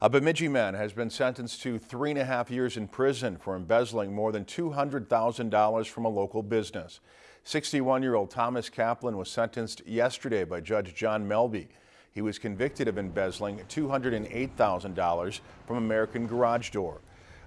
A Bemidji man has been sentenced to three and a half years in prison for embezzling more than $200,000 from a local business. 61-year-old Thomas Kaplan was sentenced yesterday by Judge John Melbye. He was convicted of embezzling $208,000 from American Garage Door.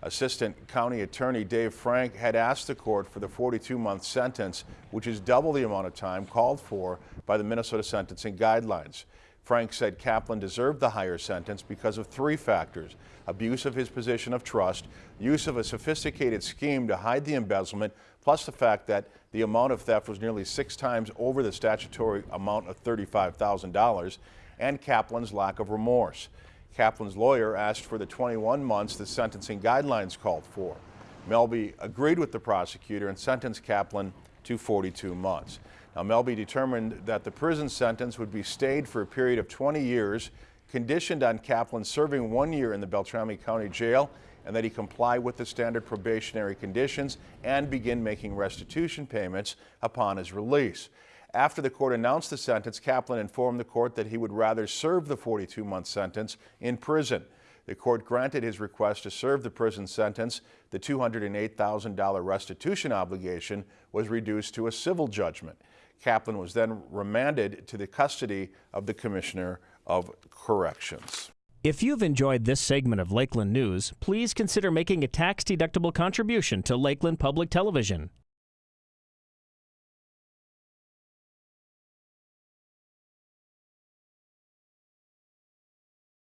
Assistant County Attorney Dave Frank had asked the court for the 42-month sentence, which is double the amount of time called for by the Minnesota Sentencing Guidelines. Frank said Kaplan deserved the higher sentence because of three factors. Abuse of his position of trust, use of a sophisticated scheme to hide the embezzlement, plus the fact that the amount of theft was nearly six times over the statutory amount of $35,000, and Kaplan's lack of remorse. Kaplan's lawyer asked for the 21 months the sentencing guidelines called for. Melbye agreed with the prosecutor and sentenced Kaplan to 42 months. Now, Melbye determined that the prison sentence would be stayed for a period of 20 years, conditioned on Kaplan serving one year in the Beltrami County Jail and that he comply with the standard probationary conditions and begin making restitution payments upon his release. After the court announced the sentence, Kaplan informed the court that he would rather serve the 42-month sentence in prison. The court granted his request to serve the prison sentence. The $208,000 restitution obligation was reduced to a civil judgment. Kaplan was then remanded to the custody of the Commissioner of Corrections. If you've enjoyed this segment of Lakeland News, please consider making a tax-deductible contribution to Lakeland Public Television.